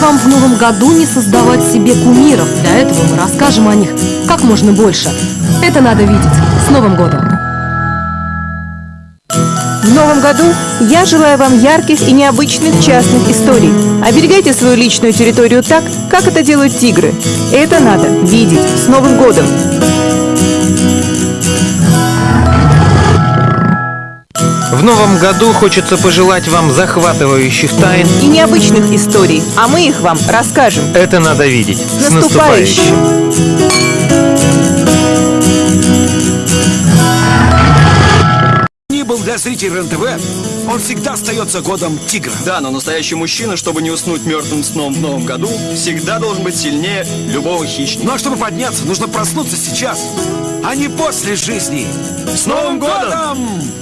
вам в новом году не создавать себе кумиров. Для этого мы расскажем о них как можно больше. Это надо видеть. С Новым годом! В новом году я желаю вам ярких и необычных частных историй. Оберегайте свою личную территорию так, как это делают тигры. Это надо видеть. С Новым годом! В новом году хочется пожелать вам захватывающих тайн. И необычных историй, а мы их вам расскажем. Это надо видеть. С наступающим! ни был для зрителей РЕН-ТВ, он всегда остается годом тигра. Да, но настоящий мужчина, чтобы не уснуть мертвым сном в новом году, всегда должен быть сильнее любого хищника. Ну а чтобы подняться, нужно проснуться сейчас, а не после жизни. С Новым годом!